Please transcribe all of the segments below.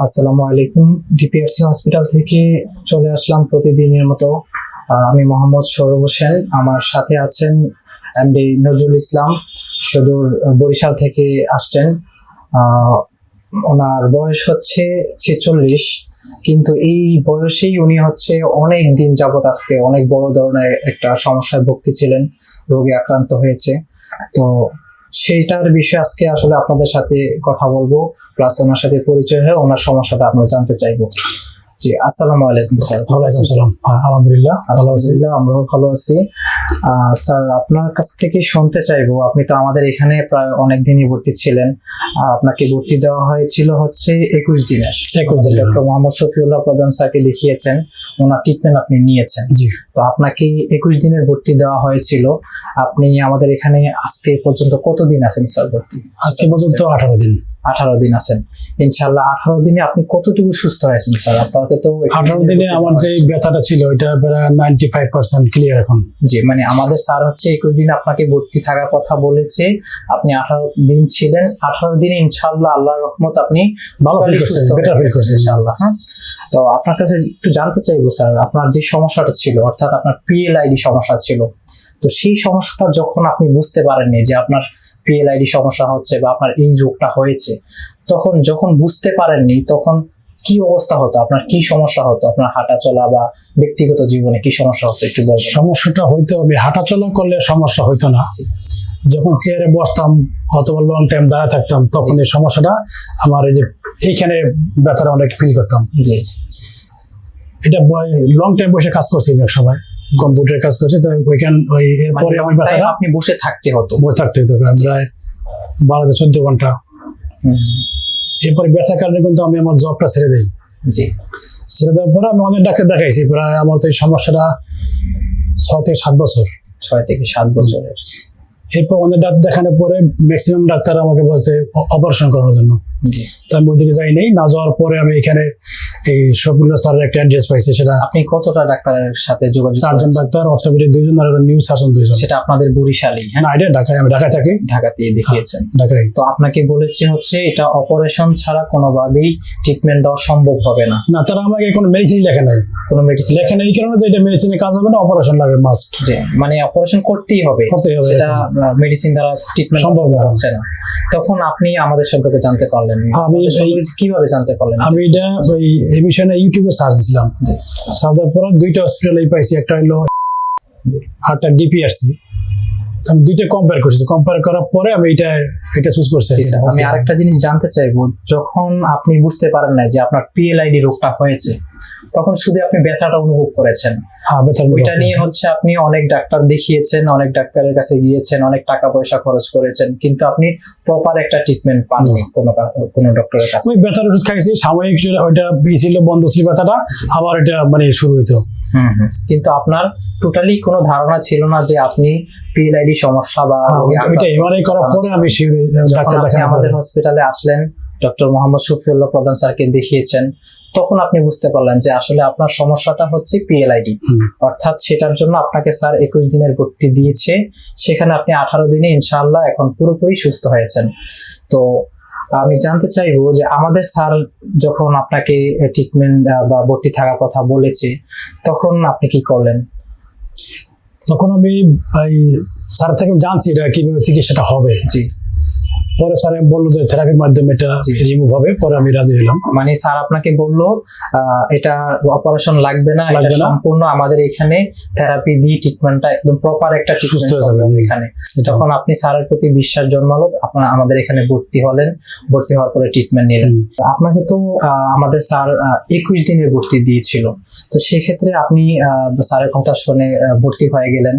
আসসালামু আলাইকুম। DPRC hospital থেকে চলে আসলাম প্রতিদিনের মতো। আমি মোহাম্মদ সৌরভ হোসেন। আমার সাথে আছেন এমডি নজরুল ইসলাম। সুদূর বরিশাল থেকে আসছেন। ওনার বয়স হচ্ছে ছেচল্লিশ, কিন্তু এই বয়সেই উনি হচ্ছে অনেক দিন যাবত আজকে অনেক বড় ধরনের একটা সমস্যায় ভুগতেছিলেন, রোগে আক্রান্ত হয়েছে। তো সেইটার বিষয়ে আজকে আসলে আপনাদের সাথে কথা বলব প্লাস ওনার সাথে পরিচয় হয়ে ওনার সমস্যাটা আমরা জানতে চাইব। জি আসসালামু আলাইকুম স্যার। ওয়ালাইকুম সালাম আলহামদুলিল্লাহ। আলহামদুলিল্লাহ আমরাও ভালো আছি। স্যার আপনার কাছ থেকে শুনতে চাইব আপনি তো আমাদের এখানে প্রায় অনেক দিনই ভর্তি ছিলেন। আপনাকে ভর্তি দেওয়া হয়েছিল হচ্ছে একুশ দিনের। একুশ দিনের। ডক্টর মোহাম্মদ শফিউল্লাহ প্রধান স্যারকে দেখিয়েছেন ওনার ট্রিটমেন্ট আপনি নিয়েছেন। জি। তো আপনাকে একুশ দিনের ভর্তি দেওয়া হয়েছিল। আপনি আমাদের এখানে আজকে পর্যন্ত কতদিন আছেন স্যার ভর্তি? আজকে পর্যন্ত আঠারো দিন। আঠারো দিন আছেন। ইনশাল্লাহ আঠারো দিনে আপনি কতটুকু সুস্থ হয়েছেন স্যার? আপনাকে তো আঠারো দিনে আমার যে ব্যথাটা ছিল এটা প্রায় নাইনটি ফাইভ পার্সেন্ট ক্লিয়ার এখন। জি মানে আমাদের স্যার হচ্ছে একুশ দিন আপনাকে ভর্তি থাকার কথা বলেছে। আপনি আঠারো দিন ছিলেন। আঠারো দিনে ইনশাল্লাহ আল্লাহ রহমত আপনি ভালো ফিল করছে বেটার ফিল গেছেন ইনশাল্লাহ হ্যাঁ? তো আপনার কাছে একটু জানতে চাইব স্যার আপনার যে সমস্যাটা ছিল অর্থাৎ আপনার পিএলআইডি সমস্যা ছিল তো সেই সমস্যাটা যখন আপনি বুঝতে পারেননি যে আপনার পিএলআইডি সমস্যা হচ্ছে বা আপনার এই রোগটা হয়েছে তখন যখন বুঝতে পারেননি তখন কি অবস্থা হতো? আপনার কি সমস্যা হতো? আপনার হাঁটা চলা বা ব্যক্তিগত জীবনে কি সমস্যা হতো একটু বলবেন? সমস্যাটা হয়তো আমি হাঁটাচলা করলে সমস্যা হইতো না। যখন চেয়ারে বসতাম অথবা লং টাইম দাঁড়া থাকতাম তখন এই সমস্যাটা আমার এই যে এইখানে ব্যথাটা অনেক ফিল করতাম। জি এটা লং টাইম বসে কাজ করছি এক সময়। কম্পিউটারে কাজ করছি তো ওইখান ওই এরপরে আমার মানে ব্যথাটা আপনি বসে থাকতে হতো। বসে থাকতে হতো প্রায় বারো থেকে চোদ্দ ঘণ্টা। এরপরে ব্যথার কারণে কিন্তু আমি আমার জবটা ছেড়ে দিই। জি। ছেড়ে দেওয়ার পরে আমি অনেক ডাক্তার দেখাইছি প্রায় আমার তো এই সমস্যাটা ছয় থেকে সাত বছর। ছয় থেকে সাত বছরের। এরপর অনেক ডাক্তার দেখানোর পরে ম্যাক্সিমাম ডাক্তার আমাকে বলছে অপারেশন করার জন্য। তো আমি ওইদিকে যাই নাই না যাওয়ার পরে আমি এখানে এই সবগুলো স্যারের একটা অ্যাড্রেস পাইছি সেটা আপনি কতটা ডাক্তারের সাথে যোগাযোগ চারজন ডাক্তার অর্থোপেডিক দুইজন আর নিউ সার্জন দুইজন। সেটা আপনাদের বরিশালেই হ্যাঁ? না এটা ঢাকায় আমি ঢাকায় থাকি। ঢাকাতেই দেখিয়েছেন। ঢাকায়। তো আপনাকে বলেছে হচ্ছে এটা অপারেশন ছাড়া কোনোভাবেই ট্রিটমেন্ট দেওয়া সম্ভব হবে না। না তারা আমাকে কোনো মেডিসিন লেখে নাই। কোনো মেডিসিন লেখে নাই এই কারণে যে এটা মেডিসিনে কাজ হবে না অপারেশন লাগবে মাস্ট যে মানে অপারেশন করতেই হবে। করতেই হবে সেটা মেডিসিন দ্বারা ট্রিটমেন্ট সম্ভব হচ্ছে না। তখন আপনি আমাদের সম্পর্কে জানতে পারলেন। আমি আমাদের এই- কীভাবে জানতে পারলেন? আমি এটা ওই এই বিষয়ে ইউটিউবে সার্চ দিছিলাম। সার্চ দেওয়ার পরে দুইটা হসপিটালে পাইছি একটা হলো আরটা ডিপিআরসি আমি দুইটা কম্পেয়ার করছি। কম্পেয়ার করার পরে আমি এটা এটা চুজ করছি আমি আরেকটা জিনিস জানতে চাইব। যখন আপনি বুঝতে পারেন না যে আপনার পিএলআইডি রোগটা হয়েছে তখন শুধু আপনি ব্যথাটা অনুভব করেছেন। হ্যাঁ ওইটা নিয়ে হচ্ছে আপনি অনেক ডাক্তার দেখিয়েছেন অনেক ডাক্তারের কাছে গিয়েছেন অনেক টাকা পয়সা খরচ করেছেন কিন্তু আপনি প্রপার একটা ট্রিটমেন্ট পাননি কোনো কোনো ডক্টরের কাছে। ওই ব্যথার ওষুধ খাইছি সাময়িক ওইটা ছিল বন্ধ ছিল ব্যথাটা আবার এটা মানে শুরু হইতো। কিন্তু আপনার টোটালি কোনো ধারণা ছিল না যে আপনি পিএলআইডি সমস্যা বা হ্যাঁ, এমআরআই করার পরে আমি আমাদের হসপিটালে আসলেন ডক্টর মোহাম্মদ শফিউল্লাহ প্রধান স্যারকে দেখিয়েছেন তখন আপনি বুঝতে পারলেন যে আসলে আপনার সমস্যাটা হচ্ছে পিএলআইডি। অর্থাৎ সেটার জন্য আপনাকে স্যার একুশ দিনের ভর্তি দিয়েছে সেখানে আপনি আঠারো দিনে ইনশাআল্লাহ এখন পুরোপুরি সুস্থ হয়েছেন। তো আমি জানতে চাইব যে আমাদের স্যার যখন আপনাকে ট্রিটমেন্ট বা ভর্তি থাকার কথা বলেছে তখন আপনি কি করলেন? তখন আমি ভাই স্যার থেকে জানছি এটা কীভাবে চিকিৎসাটা হবে। জি। পরে স্যার বলল যে থেরাপির মাধ্যমে এটা রিমুভ হবে পরে আমি রাজি হলাম মানে স্যার আপনাকে বলল এটা অপারেশন লাগবে না এটা সম্পূর্ণ আমাদের এখানে থেরাপি দিয়ে ট্রিটমেন্টটা একদম প্রপার একটা সুস্থ ট্রিটমেন্ট। হবে এখানে। তখন আপনি স্যারের প্রতি বিশ্বাস জন্মালো আপনার আমাদের এখানে ভর্তি হলেন ভর্তি হওয়ার পরে ট্রিটমেন্ট নিলেন। আপনাকে তো আহ, আমাদের স্যার একুশ দিনের ভর্তি দিয়েছিল। তো সেক্ষেত্রে আপনি আহ, স্যারের কথা শুনে ভর্তি হয়ে গেলেন।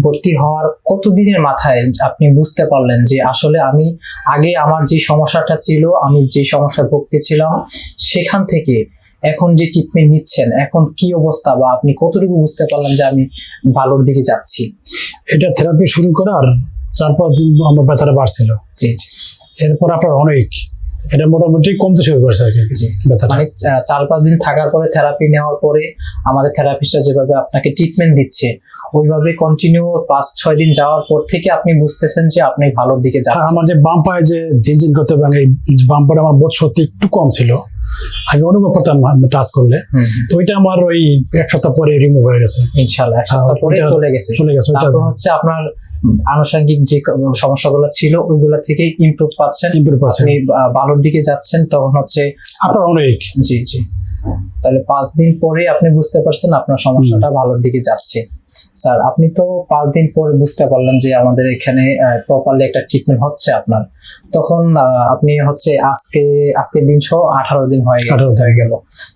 ভর্তি হওয়ার কতদিনের মাথায় আপনি বুঝতে পারলেন যে আসলে আমি আগে আমার যে সমস্যাটা ছিল আমি যে সমস্যায় ভুগতেছিলাম সেখান থেকে এখন যে ট্রিটমেন্ট নিচ্ছেন এখন কি অবস্থা বা আপনি কতটুকু বুঝতে পারলেন যে আমি ভালোর দিকে যাচ্ছি? এটা থেরাপি শুরু করার চার পাঁচ দিন আমার ব্যথাটা বাড়ছিল। জি জি, এরপর আপনার অনেক এটা মোটামুটি কমতে শুরু করেছে আর কি। মানে চার পাঁচ দিন থাকার পরে থেরাপি নেওয়ার পরে আমাদের থেরাপিস্টরা যেভাবে আপনাকে ট্রিটমেন্ট দিচ্ছে ওইভাবে কন্টিনিউ পাঁচ ছয় দিন যাওয়ার পর থেকে আপনি বুঝতেছেন যে আপনি ভালোর দিকে আর যাচ্ছেন। আমার যে বাম পায়ে যে জিনজিন করতে পারে এই বাম পায়ে আমার বোধ সত্যি একটু কম ছিল। আমি অনুভব করতাম টাচ করলে তো ওইটা আমার ওই এক সপ্তাহ পরে রিমুভ হয়ে গেছে। ইনশাল্লাহ এক সপ্তাহ পরে চলে গেছে। চলে গেছে ওইটা তারপর হচ্ছে আপনার আনুষঙ্গিক যে সমস্যাগুলো ছিল ওইগুলো থেকে ইম্প্রুভ পাচ্ছেন। ইমপ্রুভ পাচ্ছেন। ভালোর দিকে যাচ্ছেন তখন হচ্ছে আপনার অনেক। জি জি। তাহলে পাঁচ দিন পরে আপনি বুঝতে পারছেন আপনার সমস্যাটা ভালোর দিকে যাচ্ছে। স্যার আপনি তো পাঁচ দিন পরে বুঝতে পারলেন যে আমাদের এখানে প্রপারলি একটা ট্রিটমেন্ট হচ্ছে আপনার। তখন আপনি হচ্ছে আজকে আজকের দিন সহ আঠারো দিন হয়ে গেল। হয়ে গেল।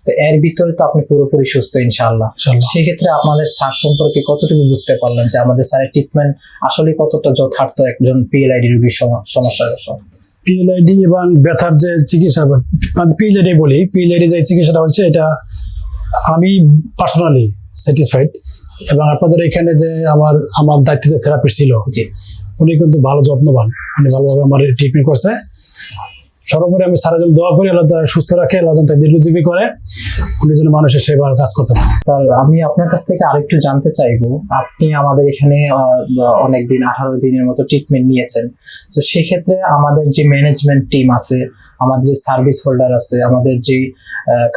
তো এর ভিতরে তো আপনি পুরোপুরি সুস্থ ইনশাআল্লাহ। ইনশাআল্লাহ। সেক্ষেত্রে আপনাদের স্যার সম্পর্কে কতটুকু বুঝতে পারলেন যে আমাদের স্যারের ট্রিটমেন্ট আসলে কতটা যথার্থ একজন পিএলআইডি রোগীর সমস্যার সম- পিএলআইডি এবং ব্যথার যে চিকিৎসা পিএলআইডি বলি পিএলআইডি যে চিকিৎসাটা হচ্ছে এটা আমি পার্সোনালি স্যাটিসফাইড এবং আপনাদের এখানে যে আমার আমার দায়িত্বে যে থেরাপিস্ট ছিল উনি কিন্তু ভালো যত্নবান। উনি ভালোভাবে আমার ট্রিটমেন্ট করছে। সর্বোপরি আমি সারা জন দোয়া করি আল্লাহ তাআলা সুস্থ রাখে আল্লাহ তাকে দীর্ঘজীবী করে। উনি যেন মানুষের সেবার কাজ করতে পারে। স্যার আমি আপনার কাছ থেকে আরেকটু জানতে চাইব। আপনি আমাদের এখানে অনেক দিন আঠারো দিনের মতো ট্রিটমেন্ট নিয়েছেন। তো সেক্ষেত্রে আমাদের যে ম্যানেজমেন্ট টিম আছে আমাদের যে সার্ভিস হোল্ডার আছে আমাদের যে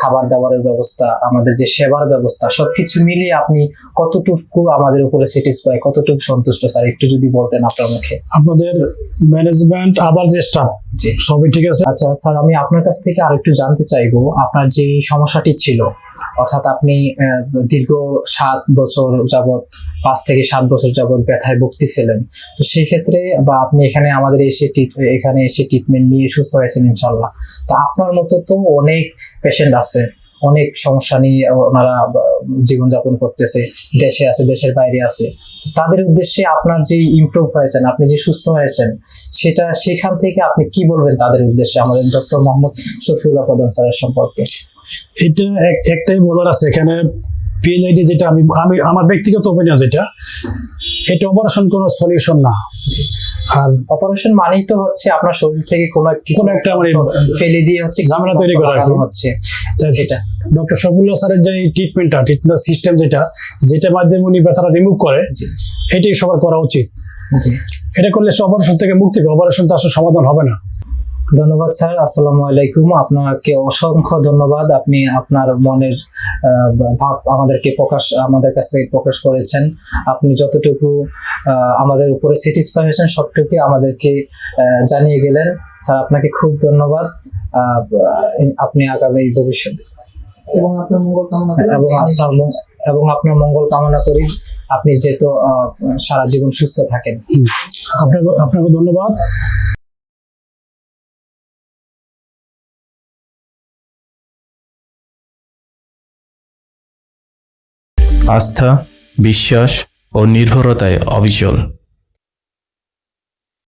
খাবার দাবারের ব্যবস্থা আমাদের যে সেবার ব্যবস্থা সবকিছু মিলিয়ে আপনি কতটুকু আমাদের উপরে স্যাটিসফাই কতটুকু সন্তুষ্ট? স্যার একটু যদি বলতেন আপনার মুখে। আপনাদের ম্যানেজমেন্ট আদার যে স্টাফ সবই ঠিক আছে? আচ্ছা স্যার, আমি আপনার কাছ থেকে আরেকটু জানতে চাইব। আপনার যে সমস্যাটি ছিল, অর্থাৎ আপনি দীর্ঘ সাত বছর যাবৎ, পাঁচ থেকে সাত বছর যাবৎ ব্যথায় ভুগতেছিলেন। তো সেই ক্ষেত্রে বা আপনি এখানে আমাদের এসে এখানে এসে ট্রিটমেন্ট নিয়ে সুস্থ হয়েছেন ইনশাল্লাহ তো আপনার মতো তো অনেক পেশেন্ট আছে। অনেক সমস্যা নিয়ে ওনারা জীবনযাপন করতেছে দেশে আছে দেশের বাইরে আছে। তাদের উদ্দেশ্যে আপনার যে ইমপ্রুভ হয়েছেন আপনি যে সুস্থ হয়েছেন সেটা সেখান থেকে আপনি কি বলবেন তাদের উদ্দেশ্যে? আমাদের ডক্টর মোহাম্মদ শফিউল্লাহ প্রধান স্যারের সম্পর্কে। এটা এক- একটাই বলার আছে এখানে পিএলআইডি যেটা আমি আমি আমার ব্যক্তিগত অভিযান যেটা এটা অপারেশন কোনো সলিউশন না। আর অপারেশন মানেই তো হচ্ছে আপনার শরীর থেকে কোনো একটি কোনো একটা মানে ফেলে দিয়ে হচ্ছে ঝামেলা তৈরি করা। হচ্ছে। এটা। ডক্টর শফিউল্লাহ স্যারের যে ট্রিটমেন্টটা ট্রিটমেন্ট সিস্টেম যেটা যেটা মাধ্যমে উনি ব্যথাটা রিমুভ করে এটাই সবার করা উচিত। এটা করলে সে অপারেশন থেকে মুক্তি পাবে। অপারেশন তো আসলে সমাধান হবে না। ধন্যবাদ স্যার আসসালামু আলাইকুম। আপনাকে অসংখ্য ধন্যবাদ। আপনি আপনার মনের আহ, ভাব আমাদেরকে প্রকাশ আমাদের কাছে প্রকাশ করেছেন। আপনি যতটুকু আহ, আমাদের উপরে স্যাটিসফাই হয়েছেন সবটুকু আমাদেরকে আহ, জানিয়ে গেলেন। স্যার আপনাকে খুব ধন্যবাদ। আহ, আপনি আগামী ভবিষ্যতে এবং আপনার মঙ্গল কামনা করি। এবং আপনার এবং আপনার মঙ্গল কামনা করি। আপনি যেহেতু আহ, সারা জীবন সুস্থ থাকেন। আপনাকে আপনাকে ধন্যবাদ। আস্থা বিশ্বাস ও নির্ভরতায় অবিচল।